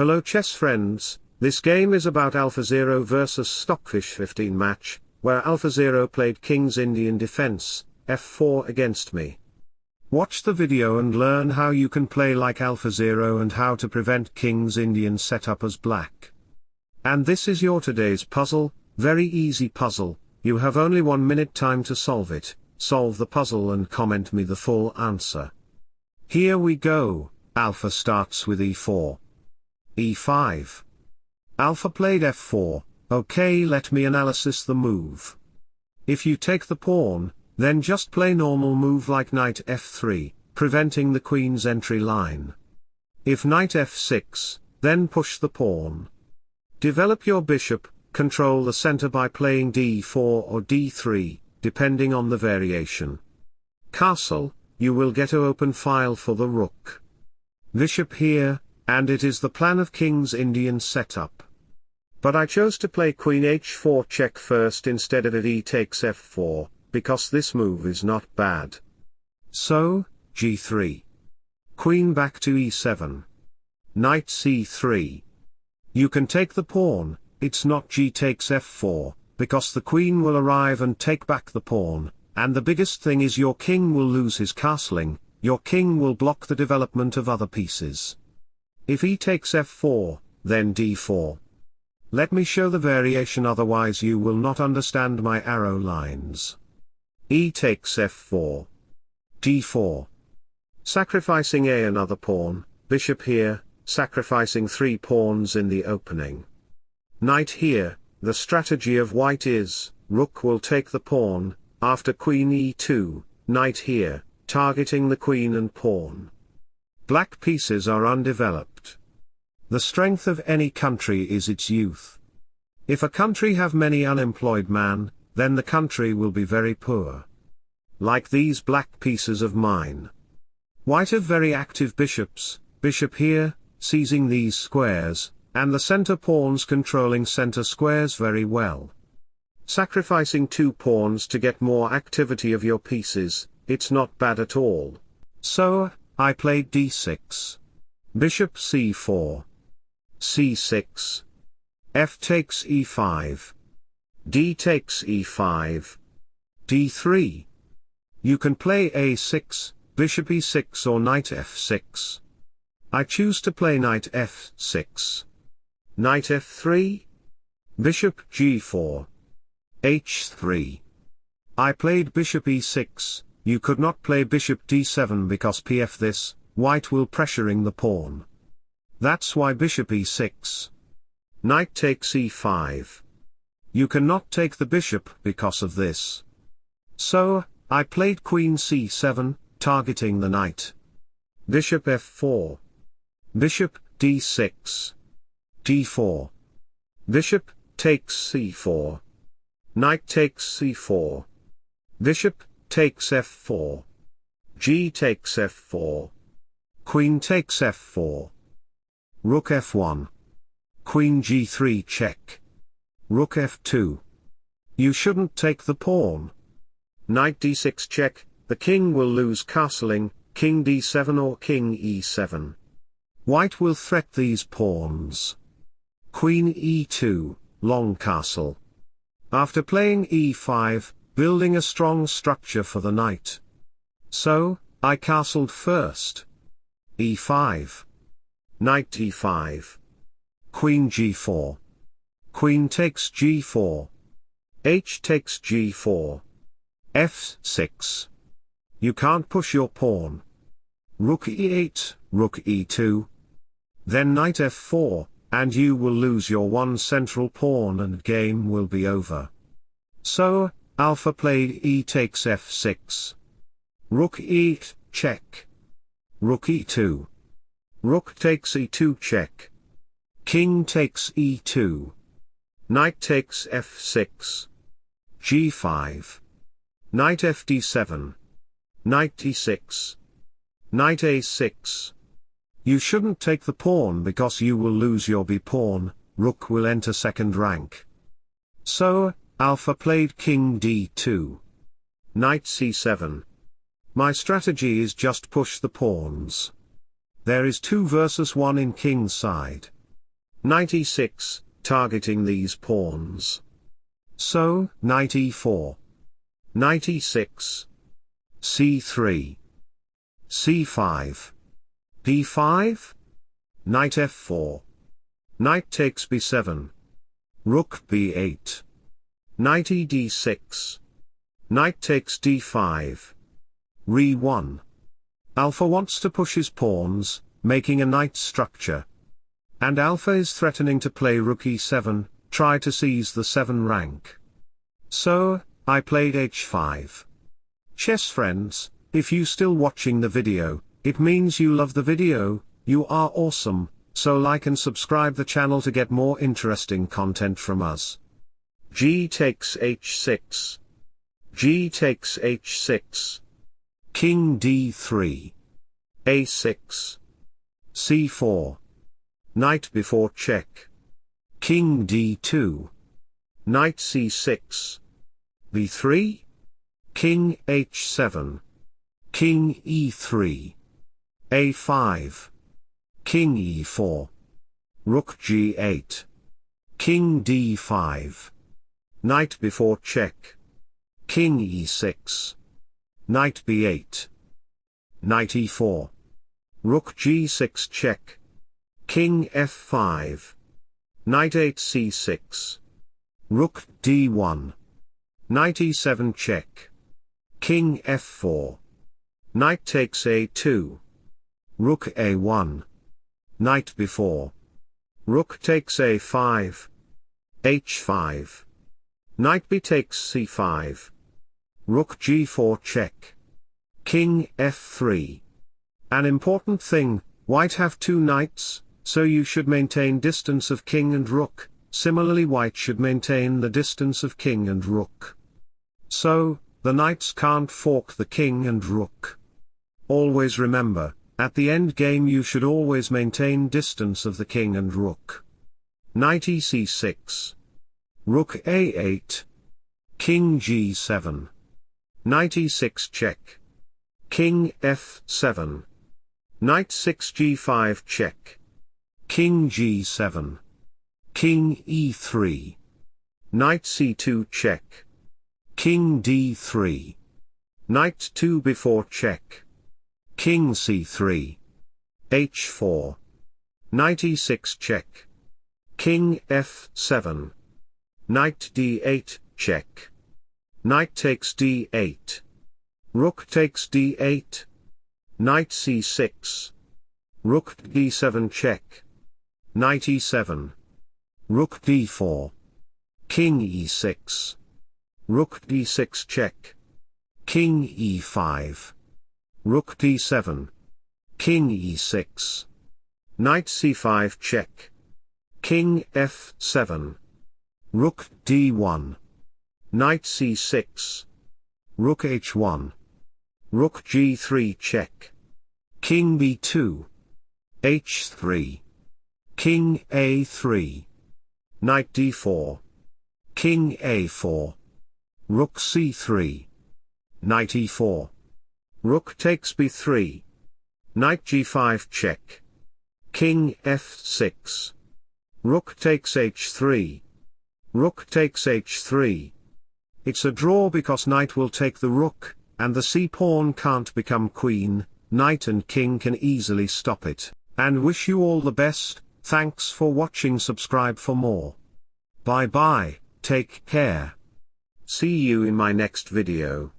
Hello chess friends, this game is about AlphaZero vs Stockfish 15 match, where AlphaZero played King's Indian defense, f4 against me. Watch the video and learn how you can play like AlphaZero and how to prevent King's Indian setup as black. And this is your today's puzzle, very easy puzzle, you have only one minute time to solve it, solve the puzzle and comment me the full answer. Here we go, Alpha starts with e4. E5. Alpha played f4, okay let me analysis the move. If you take the pawn, then just play normal move like knight f3, preventing the queen's entry line. If knight f6, then push the pawn. Develop your bishop, control the center by playing d4 or d3, depending on the variation. Castle, you will get a open file for the rook. Bishop here, and it is the plan of king's Indian setup. But I chose to play queen h4 check first instead of e takes f4, because this move is not bad. So, g3. Queen back to e7. Knight c3. You can take the pawn, it's not g takes f4, because the queen will arrive and take back the pawn, and the biggest thing is your king will lose his castling, your king will block the development of other pieces. If e takes f4, then d4. Let me show the variation otherwise you will not understand my arrow lines e takes f4. d4. Sacrificing a another pawn, bishop here, sacrificing three pawns in the opening. Knight here, the strategy of white is, rook will take the pawn, after queen e2, knight here, targeting the queen and pawn. Black pieces are undeveloped. The strength of any country is its youth. If a country have many unemployed man, then the country will be very poor. Like these black pieces of mine. White have very active bishops, bishop here, seizing these squares, and the center pawns controlling center squares very well. Sacrificing two pawns to get more activity of your pieces, it's not bad at all. So, I played d6. Bishop c4. C6. f takes e5. d takes e5. d3. You can play a6, bishop e6 or knight f6. I choose to play knight f6. Knight f3. Bishop g4. h3. I played bishop e6, you could not play bishop d7 because pf this, white will pressuring the pawn. That's why bishop e6. Knight takes e5. You cannot take the bishop because of this. So, I played queen c7, targeting the knight. Bishop f4. Bishop d6. d4. Bishop takes c4. Knight takes c4. Bishop takes f4. G takes f4. Queen takes f4. Rook f1. Queen g3 check. Rook f2. You shouldn't take the pawn. Knight d6 check, the king will lose castling, king d7 or king e7. White will threat these pawns. Queen e2, long castle. After playing e5, building a strong structure for the knight. So, I castled first. e5. Knight e5. Queen g4. Queen takes g4. h takes g4. f6. You can't push your pawn. Rook e8, rook e2. Then knight f4, and you will lose your one central pawn and game will be over. So, Alpha played e takes f6. Rook e8, check. Rook e2. Rook takes e2 check. King takes e2. Knight takes f6. g5. Knight fd7. Knight e6. Knight a6. You shouldn't take the pawn because you will lose your b-pawn, rook will enter second rank. So, Alpha played king d2. Knight c7. My strategy is just push the pawns. There is 2 versus 1 in king's side. Knight e6, targeting these pawns. So, knight e4. Knight e6. c3. c5. d5. Knight f4. Knight takes b7. Rook b8. Knight e d6. Knight takes d5. Re 1. Alpha wants to push his pawns, making a knight structure. And Alpha is threatening to play rook e7, try to seize the 7 rank. So, I played h5. Chess friends, if you still watching the video, it means you love the video, you are awesome, so like and subscribe the channel to get more interesting content from us. G takes h6. G takes h6. King d3. a6. c4. Knight b4 check. King d2. Knight c6. b3. King h7. King e3. a5. King e4. Rook g8. King d5. Knight b4 check. King e6. Knight b8. Knight e4. Rook g6 check. King f5. Knight 8 c6. Rook d1. Knight e7 check. King f4. Knight takes a2. Rook a1. Knight b4. Rook takes a5. h5. Knight b takes c5. Rook g4 check. King f3. An important thing, white have two knights, so you should maintain distance of king and rook, similarly white should maintain the distance of king and rook. So, the knights can't fork the king and rook. Always remember, at the end game you should always maintain distance of the king and rook. Knight ec6. Rook a8. King g7. Knight e6 check. King f7. Knight 6 g5 check. King g7. King e3. Knight c2 check. King d3. Knight 2 b4 check. King c3. h4. Knight e6 check. King f7. Knight d8, check. Knight takes d8. Rook takes d8. Knight c6. Rook d7 check. Knight e7. Rook d4. King e6. Rook d6 check. King e5. Rook d7. King e6. Knight c5 check. King f7. Rook d1. Knight c6. Rook h1. Rook g3 check. King b2. h3. King a3. Knight d4. King a4. Rook c3. Knight e4. Rook takes b3. Knight g5 check. King f6. Rook takes h3. Rook takes h3. It's a draw because knight will take the rook, and the c-pawn can't become queen, knight and king can easily stop it, and wish you all the best, thanks for watching subscribe for more. Bye bye, take care. See you in my next video.